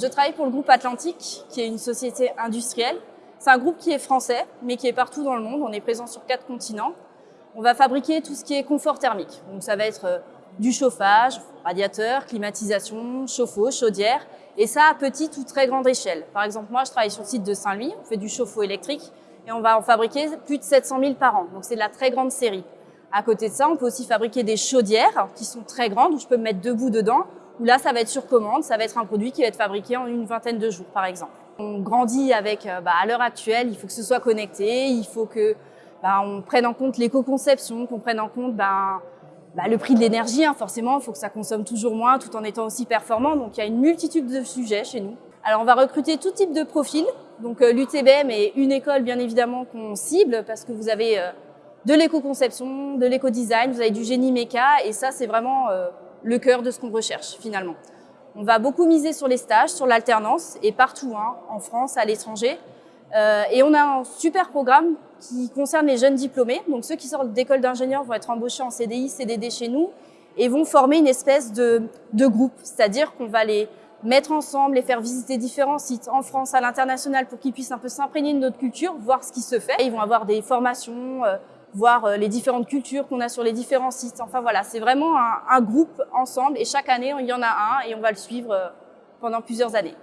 Je travaille pour le groupe Atlantique, qui est une société industrielle. C'est un groupe qui est français, mais qui est partout dans le monde. On est présent sur quatre continents. On va fabriquer tout ce qui est confort thermique. Donc ça va être euh, du chauffage, radiateur, climatisation, chauffe-eau, chaudière, et ça à petite ou très grande échelle. Par exemple, moi, je travaille sur le site de Saint-Louis, on fait du chauffe-eau électrique, et on va en fabriquer plus de 700 000 par an. Donc c'est de la très grande série. À côté de ça, on peut aussi fabriquer des chaudières qui sont très grandes, où je peux me mettre debout dedans, où là, ça va être sur commande, ça va être un produit qui va être fabriqué en une vingtaine de jours, par exemple. On grandit avec, euh, bah, à l'heure actuelle, il faut que ce soit connecté, il faut que bah, on prenne en compte l'éco-conception, qu'on prenne en compte bah, le prix de l'énergie, hein, forcément, il faut que ça consomme toujours moins tout en étant aussi performant. Donc il y a une multitude de sujets chez nous. Alors on va recruter tout type de profils. Donc euh, l'UTBM est une école bien évidemment qu'on cible parce que vous avez euh, de l'éco-conception, de l'éco-design, vous avez du génie méca et ça c'est vraiment euh, le cœur de ce qu'on recherche finalement. On va beaucoup miser sur les stages, sur l'alternance et partout, hein, en France, à l'étranger. Euh, et on a un super programme qui concerne les jeunes diplômés. Donc ceux qui sortent d'école d'ingénieurs vont être embauchés en CDI, CDD chez nous et vont former une espèce de, groupe. C'est-à-dire qu'on va les mettre ensemble, les faire visiter différents sites en France, à l'international, pour qu'ils puissent un peu s'imprégner de notre culture, voir ce qui se fait. Ils vont avoir des formations, euh, voir euh, les différentes cultures qu'on a sur les différents sites. Enfin voilà, c'est vraiment un, un, groupe ensemble et chaque année, il y en a un et on va le suivre pendant plusieurs années.